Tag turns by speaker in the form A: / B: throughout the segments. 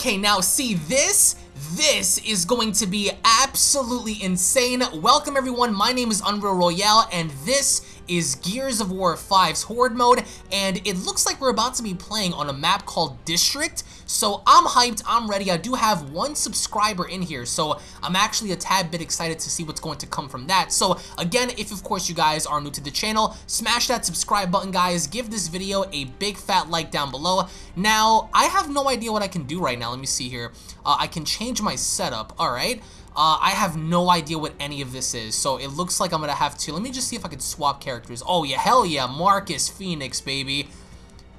A: Okay, now see this? This is going to be absolutely insane. Welcome everyone, my name is Unreal Royale and this is Gears of War 5's Horde mode and it looks like we're about to be playing on a map called District. So I'm hyped, I'm ready. I do have one subscriber in here, so I'm actually a tad bit excited to see what's going to come from that. So again, if of course you guys are new to the channel, smash that subscribe button guys, give this video a big fat like down below. Now, I have no idea what I can do right now. Let me see here. Uh, I can change my setup, alright. Uh, I have no idea what any of this is, so it looks like I'm gonna have to. Let me just see if I can swap characters. Oh yeah, hell yeah, Marcus Phoenix, baby.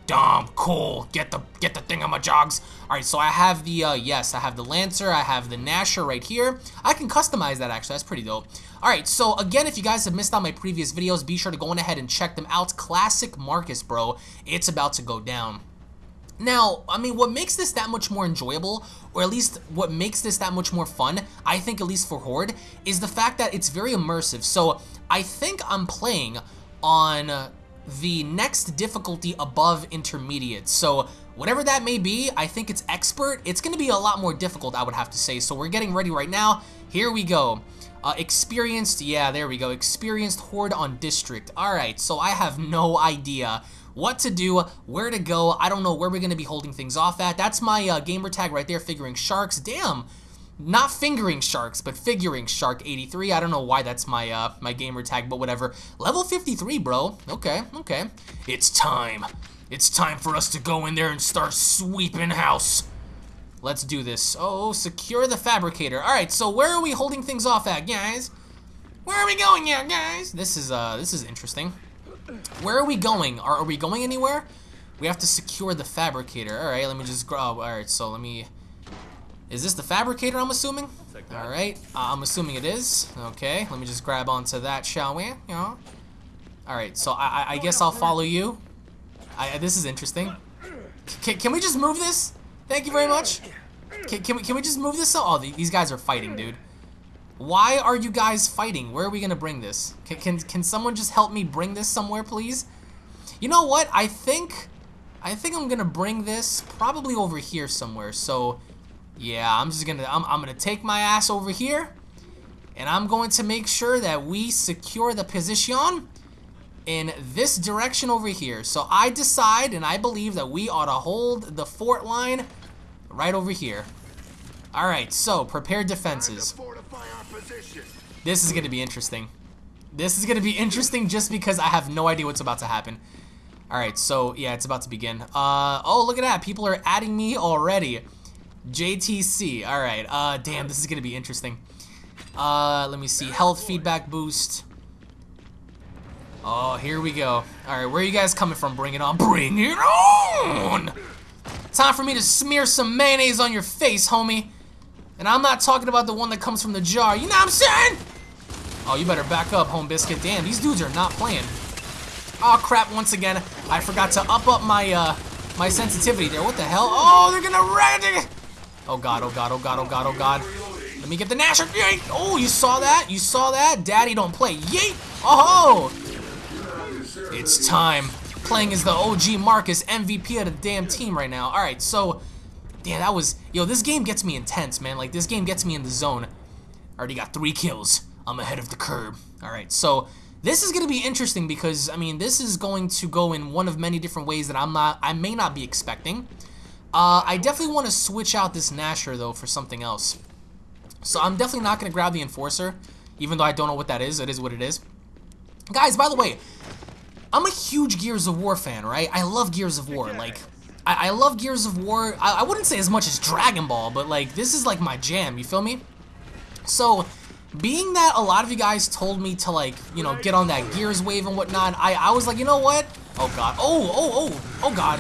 A: Dumb, cool. Get the get the thing on my jogs. All right, so I have the uh, yes, I have the Lancer, I have the Gnasher right here. I can customize that actually. That's pretty dope. All right, so again, if you guys have missed out my previous videos, be sure to go on ahead and check them out. Classic Marcus, bro. It's about to go down. Now, I mean, what makes this that much more enjoyable, or at least what makes this that much more fun, I think at least for Horde, is the fact that it's very immersive. So I think I'm playing on the next difficulty above intermediate. So whatever that may be, I think it's expert. It's going to be a lot more difficult, I would have to say. So we're getting ready right now. Here we go. Uh, experienced, yeah, there we go. Experienced Horde on District. All right, so I have no idea what to do, where to go. I don't know where we're going to be holding things off at. That's my uh, gamer tag right there, figuring sharks. Damn, not fingering sharks, but figuring shark 83. I don't know why that's my uh, my gamer tag, but whatever. Level 53, bro. Okay, okay. It's time. It's time for us to go in there and start sweeping house. Let's do this. Oh, secure the fabricator. All right, so where are we holding things off at, guys? Where are we going here, guys? This is uh, this is interesting. Where are we going? Are, are we going anywhere? We have to secure the fabricator. All right, let me just grab. All right, so let me. Is this the fabricator? I'm assuming. All right, uh, I'm assuming it is. Okay, let me just grab onto that, shall we? Yeah. All right, so I, I guess I'll follow you. I, this is interesting. C can we just move this? Thank you very much. Can, can we can we just move this? Oh, these guys are fighting, dude. Why are you guys fighting? Where are we gonna bring this? Can, can, can someone just help me bring this somewhere, please? You know what? I think, I think I'm gonna bring this probably over here somewhere. So, yeah, I'm just gonna, I'm, I'm gonna take my ass over here, and I'm going to make sure that we secure the position in this direction over here. So I decide and I believe that we ought to hold the fort line right over here. All right, so prepare defenses. This is going to be interesting. This is going to be interesting just because I have no idea what's about to happen. Alright, so yeah, it's about to begin. Uh, oh, look at that. People are adding me already. JTC. Alright, uh, damn, this is going to be interesting. Uh, let me see. Health feedback boost. Oh, here we go. Alright, where are you guys coming from? Bring it on. Bring it on! Time for me to smear some mayonnaise on your face, homie. And I'm not talking about the one that comes from the jar. You know what I'm saying? Oh, you better back up, Home Biscuit. Damn, these dudes are not playing. Oh, crap, once again. I forgot to up up my, uh, my sensitivity there. What the hell? Oh, they're gonna it. Oh, God, oh, God, oh, God, oh, God, oh, God. Let me get the Gnasher. Yeet. Oh, you saw that? You saw that? Daddy don't play. Yeet. Oh! It's time. Playing as the OG Marcus, MVP of the damn team right now. All right, so Damn, that was... Yo, this game gets me intense, man. Like, this game gets me in the zone. I Already got three kills. I'm ahead of the curb. Alright, so... This is going to be interesting because, I mean, this is going to go in one of many different ways that I'm not... I may not be expecting. Uh, I definitely want to switch out this Gnasher, though, for something else. So I'm definitely not going to grab the Enforcer, even though I don't know what that is. It is what it is. Guys, by the way, I'm a huge Gears of War fan, right? I love Gears of War. Like, I, I love Gears of War. I, I wouldn't say as much as Dragon Ball, but like this is like my jam. You feel me? So, being that a lot of you guys told me to like, you know, get on that Gears wave and whatnot, I, I was like, you know what? Oh god. Oh, oh, oh, oh god.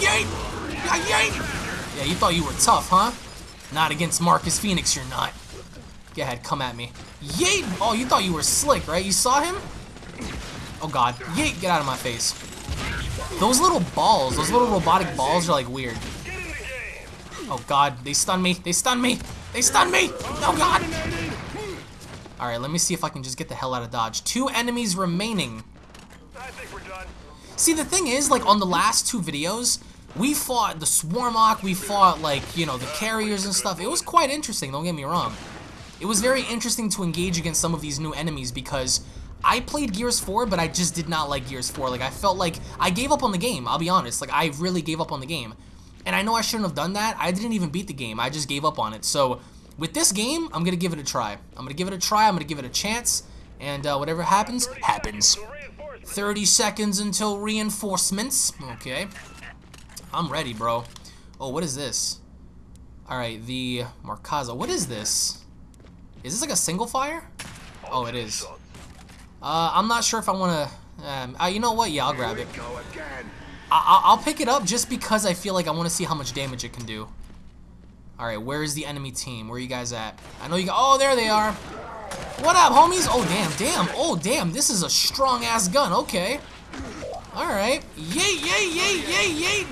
A: Yay! Yay! Yeah, you thought you were tough, huh? Not against Marcus Phoenix, you're not. Go ahead, come at me. Yay! Oh, you thought you were slick, right? You saw him? Oh god. Yay! Get out of my face. Those little balls, those little robotic balls are like weird. Oh god, they stun me, they stun me, they stun me! Oh god! Alright, let me see if I can just get the hell out of dodge. Two enemies remaining. See, the thing is, like, on the last two videos, we fought the Swarmak, we fought, like, you know, the carriers and stuff. It was quite interesting, don't get me wrong. It was very interesting to engage against some of these new enemies because I played Gears 4, but I just did not like Gears 4. Like, I felt like I gave up on the game, I'll be honest. Like, I really gave up on the game. And I know I shouldn't have done that. I didn't even beat the game. I just gave up on it. So, with this game, I'm going to give it a try. I'm going to give it a try. I'm going to give it a chance. And uh, whatever happens, happens. 30 seconds until reinforcements. Okay. I'm ready, bro. Oh, what is this? Alright, the Markza. What is this? Is this like a single fire? Oh, it is. Uh, I'm not sure if I want to... Um, uh, you know what? Yeah, I'll grab it. I will pick it up just because I feel like I want to see how much damage it can do. Alright, where is the enemy team? Where are you guys at? I know you got... Oh, there they are. What up, homies? Oh, damn, damn. Oh, damn, this is a strong-ass gun. Okay. Alright. Yay, yay, yay, yay, yay.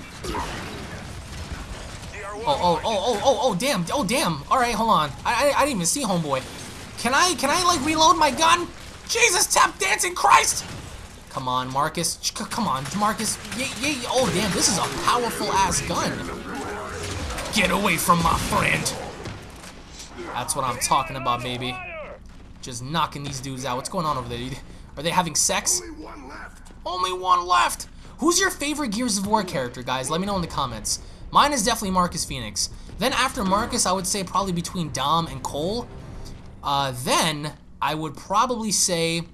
A: Oh, oh, oh, oh, oh, oh, damn, oh, damn. All right, hold on. I, I, I didn't even see homeboy. Can I, can I, like, reload my gun? Jesus, tap dancing Christ! Come on, Marcus. Come on, Marcus. Yeah, yeah, oh, damn, this is a powerful-ass gun. Get away from my friend. That's what I'm talking about, baby. Just knocking these dudes out. What's going on over there? Are they having sex? Only one left. Only one left. Who's your favorite Gears of War character, guys? Let me know in the comments. Mine is definitely Marcus Phoenix. Then after Marcus, I would say probably between Dom and Cole. Uh, then I would probably say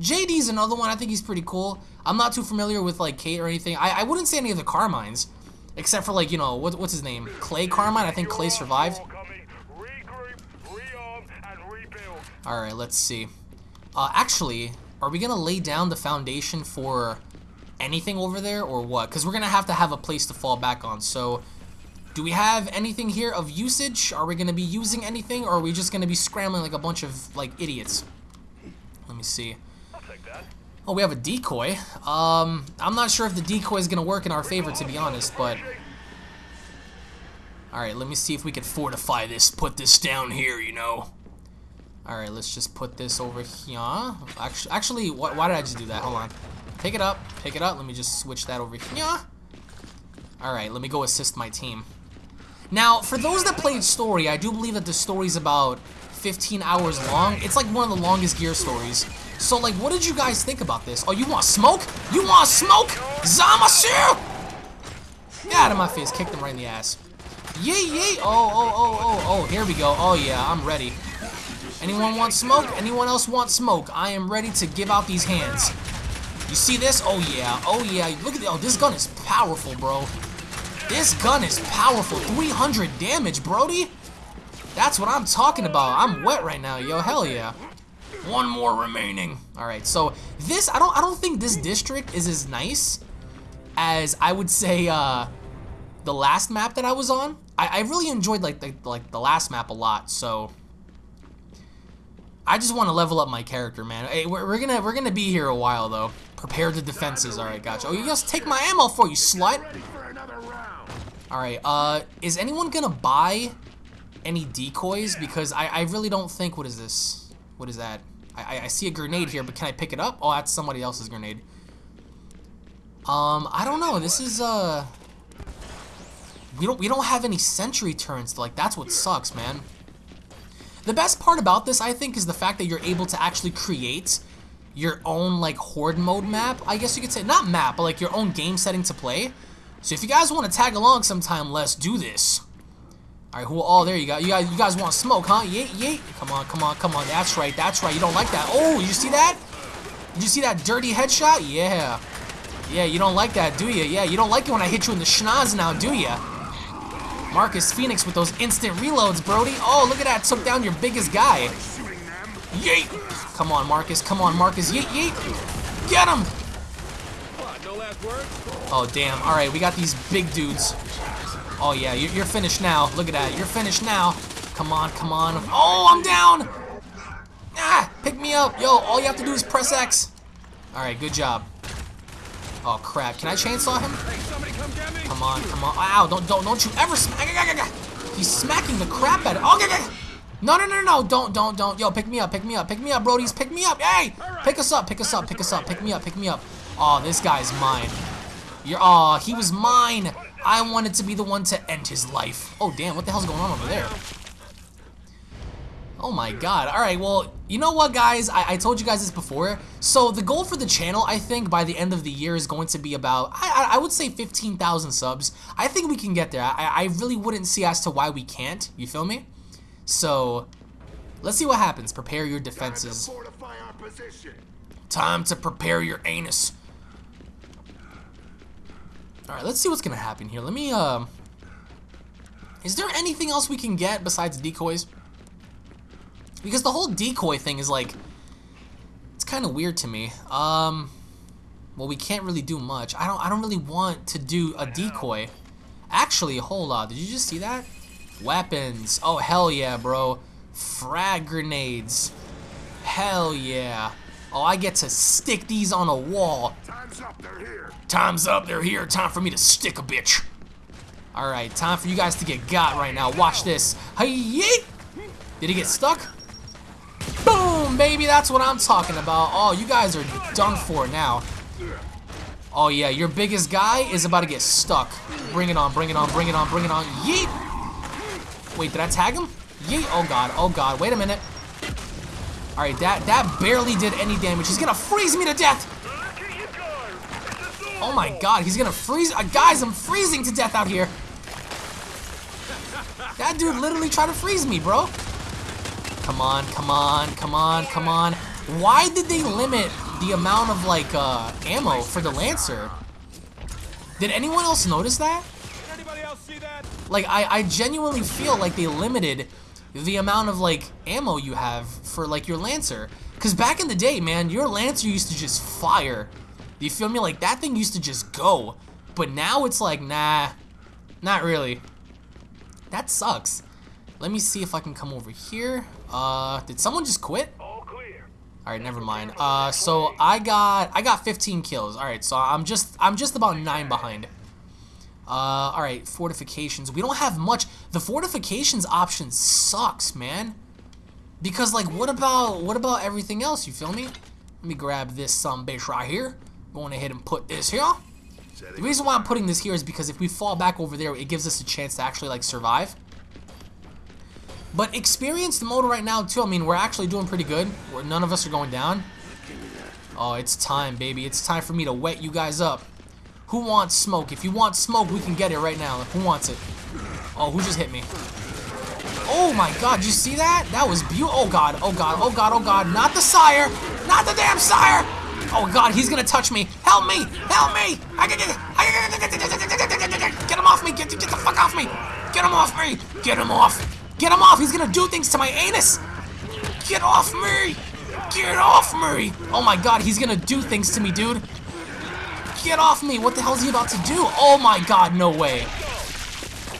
A: JD's another one. I think he's pretty cool. I'm not too familiar with like Kate or anything. I, I wouldn't say any of the Carmines, except for like you know what, what's his name, Clay Carmine. I think Clay survived. All right, let's see. Uh, actually, are we gonna lay down the foundation for anything over there or what? Because we're going to have to have a place to fall back on. So do we have anything here of usage? Are we going to be using anything or are we just going to be scrambling like a bunch of like idiots? Let me see. Oh, we have a decoy. Um, I'm not sure if the decoy is going to work in our favor, to be honest, but... Alright, let me see if we can fortify this, put this down here, you know. Alright, let's just put this over here. Actually, actually why, why did I just do that? Hold on. Pick it up. Pick it up. Let me just switch that over here. Alright, let me go assist my team. Now, for those that played story, I do believe that the story's about 15 hours long. It's like one of the longest gear stories. So, like, what did you guys think about this? Oh, you want smoke? You want smoke? Zamasu! Get out of my face. Kick them right in the ass. Yay, yay. Oh, oh, oh, oh, oh. Here we go. Oh, yeah, I'm ready. Anyone want smoke? Anyone else want smoke? I am ready to give out these hands. You see this? Oh yeah, oh yeah. Look at the, oh this gun is powerful, bro. This gun is powerful. 300 damage, Brody. That's what I'm talking about. I'm wet right now, yo. Hell yeah. One more remaining. All right, so this I don't I don't think this district is as nice as I would say uh, the last map that I was on. I, I really enjoyed like the like the last map a lot. So I just want to level up my character, man. Hey, we're, we're gonna we're gonna be here a while though. Prepare the defenses. All right, gotcha. Oh, you just take my ammo for you, slut. All right. Uh, is anyone gonna buy any decoys? Because I I really don't think. What is this? What is that? I I see a grenade here, but can I pick it up? Oh, that's somebody else's grenade. Um, I don't know. This is uh. We don't we don't have any sentry turns. Like that's what sucks, man. The best part about this, I think, is the fact that you're able to actually create your own, like, horde mode map, I guess you could say. Not map, but, like, your own game setting to play. So if you guys want to tag along sometime, let's do this. All right, who? Oh, there you go. You guys, you guys want smoke, huh? Yeet, yeet. Come on, come on, come on. That's right, that's right. You don't like that. Oh, you see that? Did you see that dirty headshot? Yeah. Yeah, you don't like that, do you? Yeah, you don't like it when I hit you in the schnoz now, do you? Marcus Phoenix with those instant reloads, Brody. Oh, look at that. Took down your biggest guy. Yeet. Come on, Marcus. Come on, Marcus. Yeet, yeet. Get him. Oh, damn. All right, we got these big dudes. Oh, yeah, you're finished now. Look at that. You're finished now. Come on, come on. Oh, I'm down. Ah, pick me up. Yo, all you have to do is press X. All right, good job. Oh crap! Can I chainsaw him? Come on, come on! Ow! Don't, don't, don't you ever smack! He's smacking the crap out of. Oh, no, no, no, no! Don't, don't, don't! Yo, pick me up! Pick me up! Pick me up, Brody's! Pick me up! Hey! Pick us up! Pick us up! Pick us up! Pick me up! Pick me up! Oh, this guy's mine. You're. Oh, he was mine. I wanted to be the one to end his life. Oh, damn, what the hell's going on over there? Oh my god. Alright, well, you know what, guys? I, I, told you guys this before. So, the goal for the channel, I think, by the end of the year is going to be about, I, I would say 15,000 subs. I think we can get there. I, I really wouldn't see as to why we can't. You feel me? So, let's see what happens. Prepare your defenses. Time to prepare your anus. Alright, let's see what's gonna happen here. Let me, um... Uh, is there anything else we can get besides decoys? Because the whole decoy thing is like... It's kind of weird to me. Um... Well, we can't really do much. I don't I don't really want to do a decoy. Actually, hold on. Did you just see that? Weapons. Oh, hell yeah, bro. Frag grenades. Hell yeah. Oh, I get to stick these on a wall.
B: Time's up, they're here.
A: Time's up, they're here. Time for me to stick a bitch. Alright, time for you guys to get got right now. Watch this. Hey, yeet! Did he get stuck? Boom, baby, that's what I'm talking about. Oh, you guys are done for now. Oh, yeah, your biggest guy is about to get stuck. Bring it on, bring it on, bring it on, bring it on. Yeet! Wait, did I tag him? Yeet! Oh, God, oh, God, wait a minute. Alright, that, that barely did any damage. He's gonna freeze me to death! Oh my god, he's gonna freeze- uh, Guys, I'm freezing to death out here! That dude literally tried to freeze me, bro. Come on, come on, come on, come on. Why did they limit the amount of, like, uh, ammo for the Lancer? Did anyone else notice that? that? Like, I, I genuinely feel like they limited the amount of like ammo you have for like your Lancer. Because back in the day, man, your Lancer used to just fire. Do you feel me? Like that thing used to just go. But now it's like, nah, not really. That sucks. Let me see if I can come over here. Uh, did someone just quit? All right, never mind. Uh, so I got I got 15 kills. All right, so I'm just I'm just about nine behind. Uh, alright, fortifications. We don't have much. The fortifications option sucks, man. Because, like, what about, what about everything else, you feel me? Let me grab this some bitch right here. Going ahead and put this here. The reason why I'm putting this here is because if we fall back over there, it gives us a chance to actually, like, survive. But experienced mode right now, too, I mean, we're actually doing pretty good. Where none of us are going down. Oh, it's time, baby. It's time for me to wet you guys up. Who wants smoke? If you want smoke, we can get it right now. Who wants it? Oh, who just hit me? Oh my god, you see that? That was beautiful. Oh god, oh god, oh god, oh god. Not the sire! Not the damn sire! Oh god, he's gonna touch me. Help me! Help me! I can get him off me! Get, get the fuck off me! Get him off me! Get him off! Get him off! He's gonna do things to my anus! Get off me! Get off me! Oh my god, he's gonna do things to me, dude. Get off me! What the hell is he about to do? Oh my god, no way.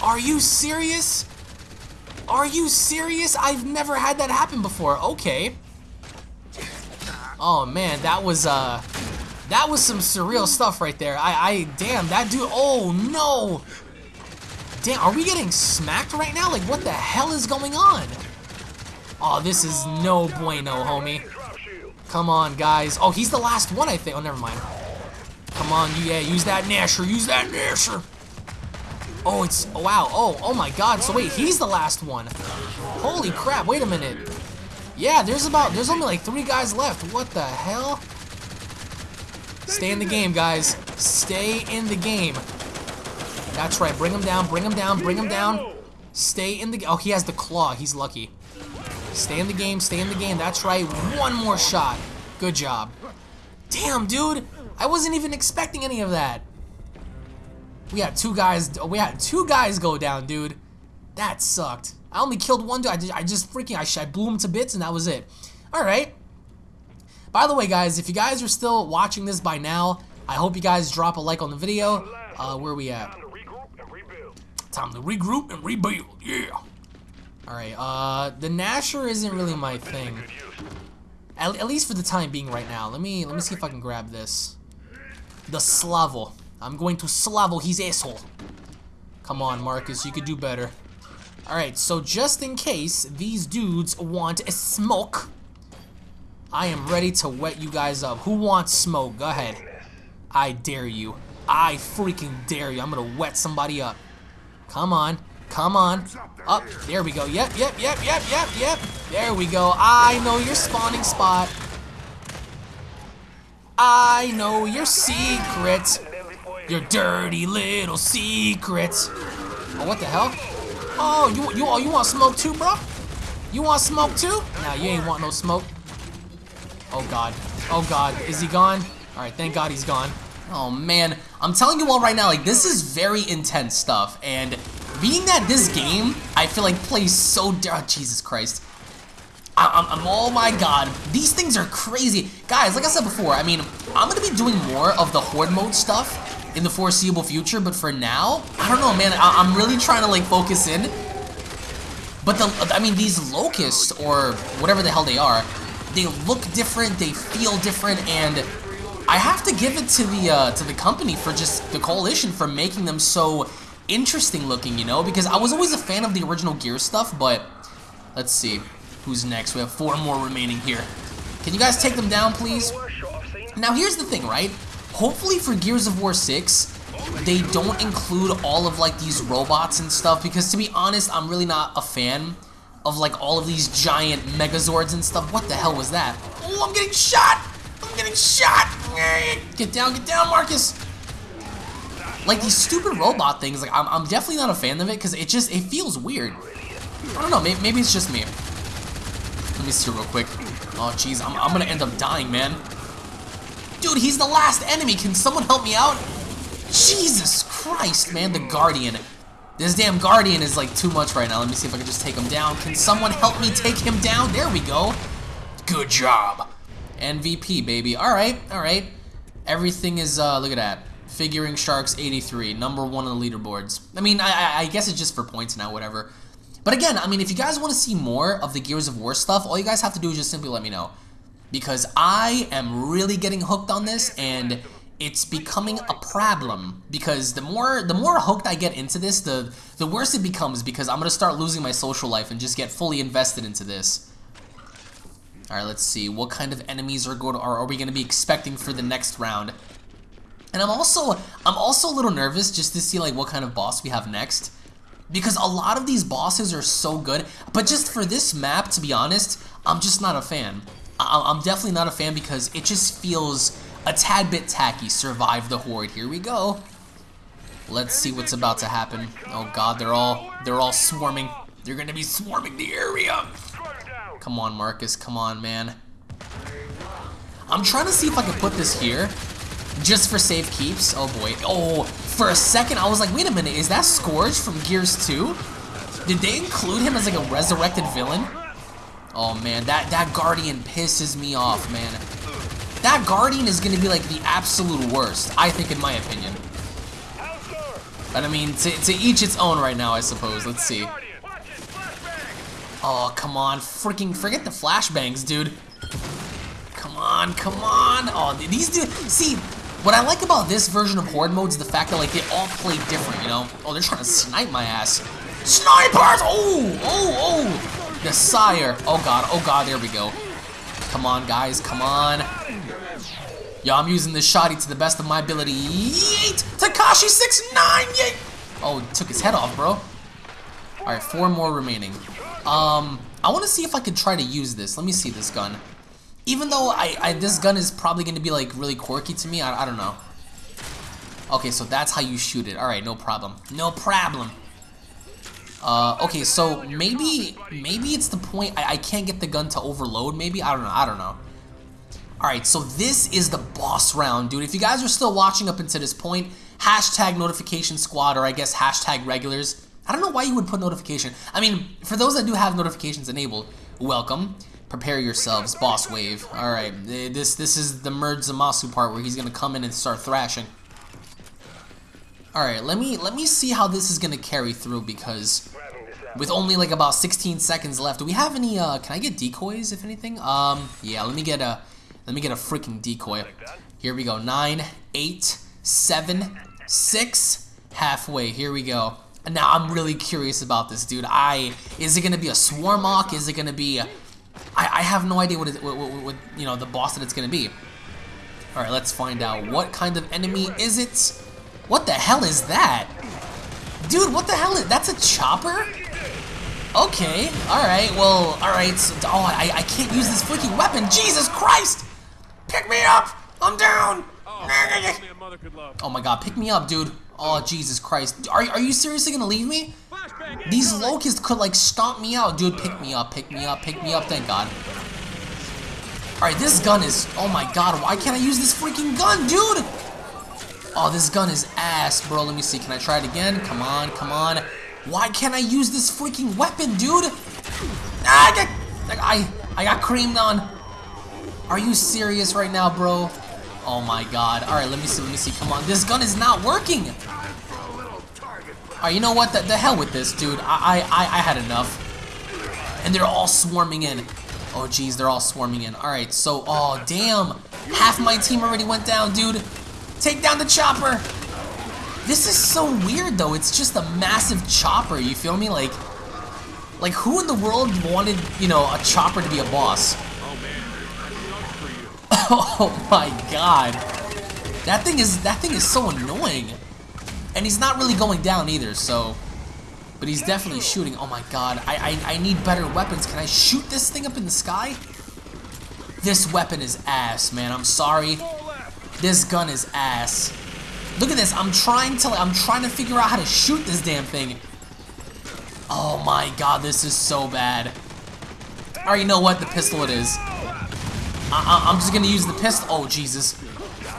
A: Are you serious? Are you serious? I've never had that happen before. Okay. Oh man, that was uh that was some surreal stuff right there. I I damn that dude oh no. Damn, are we getting smacked right now? Like what the hell is going on? Oh, this is no bueno, homie. Come on, guys. Oh, he's the last one, I think. Oh, never mind. Come on, yeah, use that Gnasher, use that Gnasher. Oh, it's, oh, wow, oh, oh my god, so wait, he's the last one. Holy crap, wait a minute. Yeah, there's about, there's only like three guys left. What the hell? Stay in the game, guys. Stay in the game. That's right, bring him down, bring him down, bring him down. Stay in the, oh, he has the claw, he's lucky. Stay in the game, stay in the game, that's right. One more shot. Good job. Damn, dude. I wasn't even expecting any of that. We had two guys. We had two guys go down, dude. That sucked. I only killed one dude. I just, I just freaking, I, I blew him to bits, and that was it. All right. By the way, guys, if you guys are still watching this by now, I hope you guys drop a like on the video. Uh, where we at? Time to regroup and rebuild. Yeah. All right. Uh, the Gnasher isn't really my thing. At, at least for the time being, right now. Let me let me see if I can grab this. The Salvo. I'm going to Slavo his asshole. Come on, Marcus, you could do better. Alright, so just in case these dudes want a smoke, I am ready to wet you guys up. Who wants smoke? Go ahead. I dare you. I freaking dare you. I'm gonna wet somebody up. Come on. Come on. Up. There we go. Yep, yep, yep, yep, yep, yep. There we go. I know your spawning spot. I know your secrets. Your dirty little secrets. Oh, what the hell? Oh, you you oh, you want smoke too, bro? You want smoke too? Nah, you ain't want no smoke. Oh god. Oh god. Is he gone? Alright, thank god he's gone. Oh man, I'm telling you all right now, like this is very intense stuff, and being that this game, I feel like plays so, oh, Jesus Christ. I, am oh my god, these things are crazy. Guys, like I said before, I mean, I'm gonna be doing more of the horde mode stuff in the foreseeable future, but for now, I don't know, man, I, am really trying to like focus in. But the, I mean, these locusts, or whatever the hell they are, they look different, they feel different, and I have to give it to the uh, to the company for just the coalition for making them so interesting looking, you know? Because I was always a fan of the original Gear stuff, but let's see. Who's next? We have four more remaining here. Can you guys take them down, please? Now, here's the thing, right? Hopefully for Gears of War 6, they don't include all of, like, these robots and stuff, because to be honest, I'm really not a fan of, like, all of these giant Megazords and stuff. What the hell was that? Oh, I'm getting shot! I'm getting shot! Get down, get down, Marcus! Like, these stupid robot things, like, I'm, I'm definitely not a fan of it, because it just, it feels weird. I don't know, maybe, maybe it's just me. Let me see real quick. Oh, jeez, I'm, I'm gonna end up dying, man. Dude, he's the last enemy. Can someone help me out? Jesus Christ, man, the Guardian. This damn Guardian is, like, too much right now. Let me see if I can just take him down. Can someone help me take him down? There we go. Good job. MVP, baby. All right, all right. Everything is, uh, look at that. Figuring Sharks 83, number one on the leaderboards. I mean, I, I guess it's just for points now, whatever. But again, I mean, if you guys want to see more of the Gears of War stuff, all you guys have to do is just simply let me know. Because I am really getting hooked on this, and it's becoming a problem. Because the more the more hooked I get into this, the, the worse it becomes, because I'm going to start losing my social life and just get fully invested into this. Alright, let's see. What kind of enemies are, going to, are, are we going to be expecting for the next round? And I'm also I'm also a little nervous just to see like what kind of boss we have next. Because a lot of these bosses are so good, but just for this map, to be honest, I'm just not a fan. I I'm definitely not a fan because it just feels a tad bit tacky. Survive the horde. Here we go. Let's see what's about to happen. Oh god, they're all they're all swarming. They're gonna be swarming the area. Come on, Marcus. Come on, man. I'm trying to see if I can put this here just for safe keeps. Oh boy. Oh, for a second I was like, wait a minute, is that Scourge from Gears 2? Did they include him as like a resurrected villain? Oh man, that, that Guardian pisses me off, man. That Guardian is gonna be like the absolute worst, I think in my opinion. But I mean, to, to each its own right now, I suppose. Let's see. Oh, come on. Freaking forget the flashbangs, dude. Come on, come on. Oh, these dudes. See, what I like about this version of Horde mode is the fact that like they all play different, you know? Oh, they're trying to snipe my ass. Snipers! Oh, oh, oh! The sire. Oh god, oh god, there we go. Come on, guys, come on. Yo, I'm using this shotty to the best of my ability. Yeet! Tekashi 69! Yeet! Oh, took his head off, bro. Alright, four more remaining. Um, I want to see if I can try to use this. Let me see this gun. Even though I, I this gun is probably going to be like really quirky to me, I, I don't know. Okay, so that's how you shoot it. Alright, no problem. No problem. Uh, okay, so maybe maybe it's the point I, I can't get the gun to overload, maybe? I don't know, I don't know. Alright, so this is the boss round, dude. If you guys are still watching up until this point, hashtag notification squad, or I guess hashtag regulars. I don't know why you would put notification. I mean, for those that do have notifications enabled, welcome. Prepare yourselves, boss wave. Alright, this this is the Merge Zamasu part where he's gonna come in and start thrashing. Alright, let me let me see how this is gonna carry through because with only like about 16 seconds left, do we have any uh can I get decoys if anything? Um yeah, let me get a let me get a freaking decoy. Here we go. Nine, eight, seven, six, halfway. Here we go. Now I'm really curious about this, dude. I is it gonna be a swarm Swarmak? Is it gonna be I, I have no idea what, what, what, what, you know the boss that it's gonna be. All right, let's find out. What kind of enemy is it? What the hell is that? Dude, what the hell is... That's a chopper? Okay, alright, well, alright. So, oh, I, I can't use this freaking weapon. Jesus Christ! Pick me up! I'm down! Oh, oh my god, pick me up, dude. Oh, Jesus Christ. Are, are you seriously gonna leave me? These locusts could, like, stomp me out. Dude, pick me up, pick me up, pick me up, thank god. Alright, this gun is... Oh my god, why can't I use this freaking gun, dude? Oh, this gun is ass, bro. Let me see. Can I try it again? Come on, come on. Why can't I use this freaking weapon, dude? Ah, I got, I, I got creamed on. Are you serious right now, bro? Oh my god. Alright, let me see, let me see. Come on. This gun is not working. Alright, you know what? The, the hell with this, dude. I, I, I had enough. And they're all swarming in. Oh, jeez, they're all swarming in. Alright, so, oh, damn. Half my team already went down, dude. Take down the chopper. This is so weird, though. It's just a massive chopper, you feel me? Like, like who in the world wanted, you know, a chopper to be a boss? Oh man. oh, my god. That thing is that thing is so annoying. And he's not really going down either, so but he's definitely shooting. Oh my god. I, I I need better weapons. Can I shoot this thing up in the sky? This weapon is ass, man. I'm sorry. This gun is ass. Look at this. I'm trying to I'm trying to figure out how to shoot this damn thing. Oh my god, this is so bad. Alright, you know what? The pistol it is. I, I'm just gonna use the pistol. Oh, Jesus.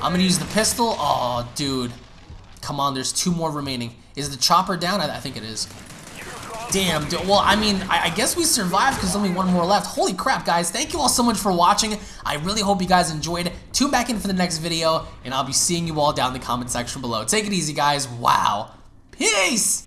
A: I'm gonna use the pistol. Oh, dude. Come on, there's two more remaining. Is the chopper down? I, I think it is. Damn, dude. Well, I mean, I, I guess we survived because only one more left. Holy crap, guys. Thank you all so much for watching. I really hope you guys enjoyed. Tune back in for the next video, and I'll be seeing you all down in the comment section below. Take it easy, guys. Wow. Peace!